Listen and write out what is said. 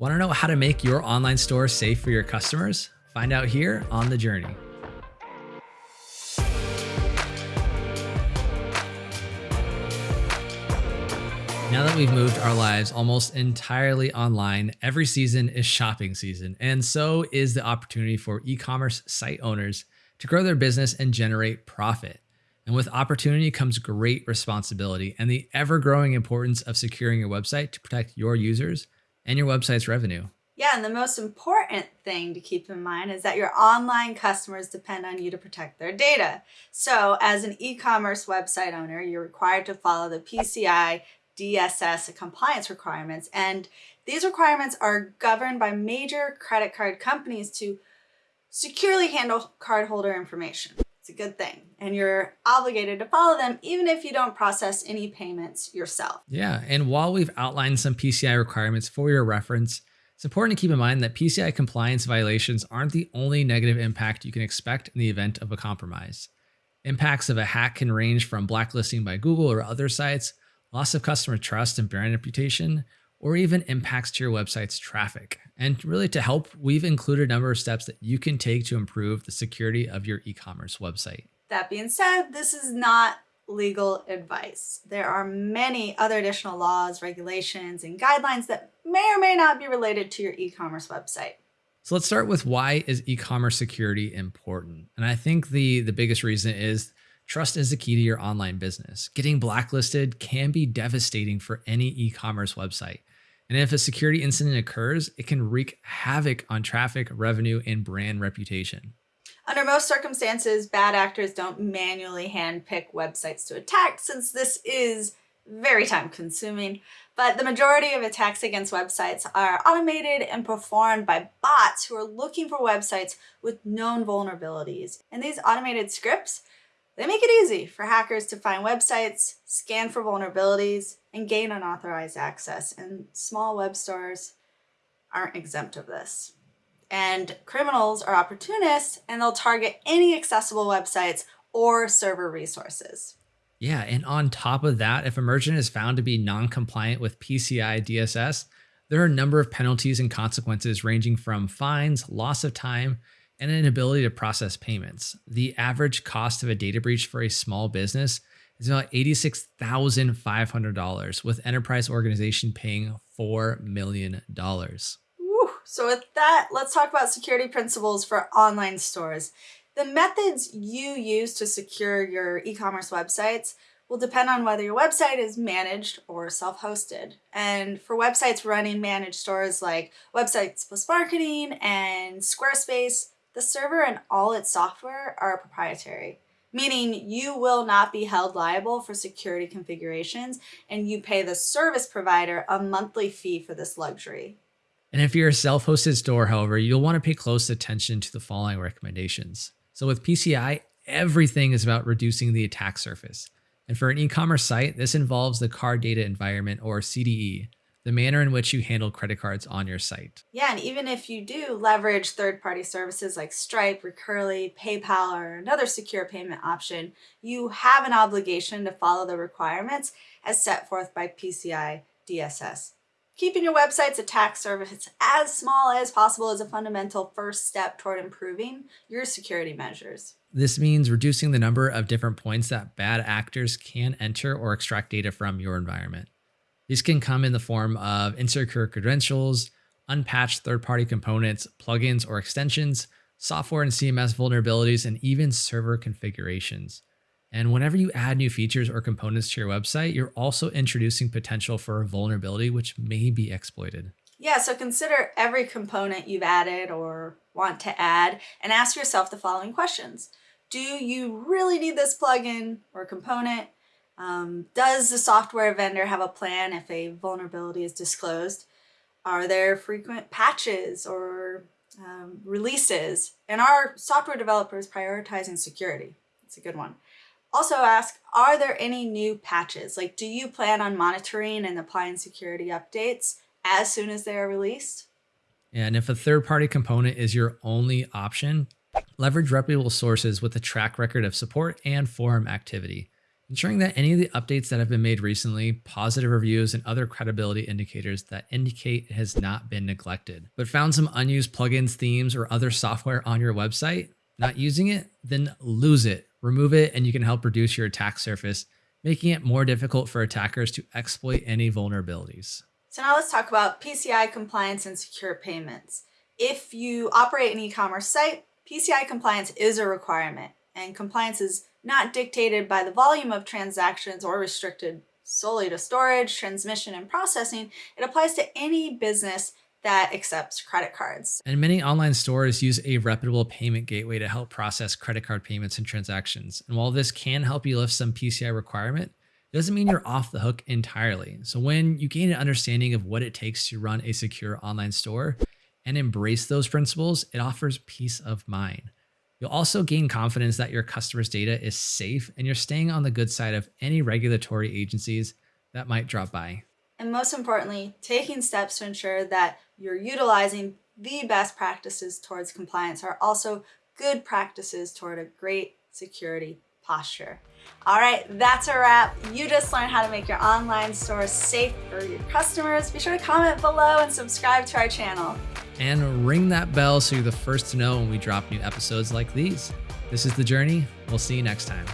Want to know how to make your online store safe for your customers? Find out here on The Journey. Now that we've moved our lives almost entirely online, every season is shopping season, and so is the opportunity for e commerce site owners to grow their business and generate profit. And with opportunity comes great responsibility and the ever growing importance of securing your website to protect your users and your website's revenue. Yeah, and the most important thing to keep in mind is that your online customers depend on you to protect their data. So, as an e commerce website owner, you're required to follow the PCI DSS compliance requirements. And these requirements are governed by major credit card companies to securely handle cardholder information. It's a good thing. And you're obligated to follow them even if you don't process any payments yourself. Yeah. And while we've outlined some PCI requirements for your reference, it's important to keep in mind that PCI compliance violations aren't the only negative impact you can expect in the event of a compromise. Impacts of a hack can range from blacklisting by Google or other sites loss of customer trust and brand reputation, or even impacts to your website's traffic. And really to help, we've included a number of steps that you can take to improve the security of your e-commerce website. That being said, this is not legal advice. There are many other additional laws, regulations, and guidelines that may or may not be related to your e-commerce website. So let's start with why is e-commerce security important? And I think the the biggest reason is Trust is the key to your online business. Getting blacklisted can be devastating for any e commerce website. And if a security incident occurs, it can wreak havoc on traffic, revenue, and brand reputation. Under most circumstances, bad actors don't manually handpick websites to attack since this is very time consuming. But the majority of attacks against websites are automated and performed by bots who are looking for websites with known vulnerabilities. And these automated scripts they make it easy for hackers to find websites, scan for vulnerabilities, and gain unauthorized access. And small web stores aren't exempt of this. And criminals are opportunists and they'll target any accessible websites or server resources. Yeah, and on top of that, if a merchant is found to be non-compliant with PCI DSS, there are a number of penalties and consequences ranging from fines, loss of time, and an ability to process payments. The average cost of a data breach for a small business is about $86,500, with enterprise organization paying $4 million. So with that, let's talk about security principles for online stores. The methods you use to secure your e-commerce websites will depend on whether your website is managed or self-hosted. And for websites running managed stores like Websites Plus Marketing and Squarespace, the server and all its software are proprietary, meaning you will not be held liable for security configurations and you pay the service provider a monthly fee for this luxury. And if you're a self-hosted store, however, you'll want to pay close attention to the following recommendations. So with PCI, everything is about reducing the attack surface. And for an e-commerce site, this involves the card data environment or CDE, the manner in which you handle credit cards on your site. Yeah, and even if you do leverage third-party services like Stripe, Recurly, PayPal, or another secure payment option, you have an obligation to follow the requirements as set forth by PCI DSS. Keeping your website's attack surface as small as possible is a fundamental first step toward improving your security measures. This means reducing the number of different points that bad actors can enter or extract data from your environment. These can come in the form of insecure credentials, unpatched third-party components, plugins or extensions, software and CMS vulnerabilities, and even server configurations. And whenever you add new features or components to your website, you're also introducing potential for a vulnerability which may be exploited. Yeah, so consider every component you've added or want to add and ask yourself the following questions. Do you really need this plugin or component? Um, does the software vendor have a plan if a vulnerability is disclosed? Are there frequent patches or um, releases? And are software developers prioritizing security? It's a good one. Also ask, are there any new patches? Like, do you plan on monitoring and applying security updates as soon as they are released? And if a third-party component is your only option, leverage reputable sources with a track record of support and forum activity. Ensuring that any of the updates that have been made recently, positive reviews, and other credibility indicators that indicate it has not been neglected. But found some unused plugins, themes, or other software on your website? Not using it? Then lose it, remove it, and you can help reduce your attack surface, making it more difficult for attackers to exploit any vulnerabilities. So now let's talk about PCI compliance and secure payments. If you operate an e-commerce site, PCI compliance is a requirement, and compliance is not dictated by the volume of transactions or restricted solely to storage, transmission, and processing. It applies to any business that accepts credit cards. And many online stores use a reputable payment gateway to help process credit card payments and transactions. And while this can help you lift some PCI requirement, it doesn't mean you're off the hook entirely. So when you gain an understanding of what it takes to run a secure online store and embrace those principles, it offers peace of mind. You'll also gain confidence that your customers' data is safe and you're staying on the good side of any regulatory agencies that might drop by. And most importantly, taking steps to ensure that you're utilizing the best practices towards compliance are also good practices toward a great security posture. All right, that's a wrap. You just learned how to make your online store safe for your customers. Be sure to comment below and subscribe to our channel and ring that bell so you're the first to know when we drop new episodes like these. This is The Journey. We'll see you next time.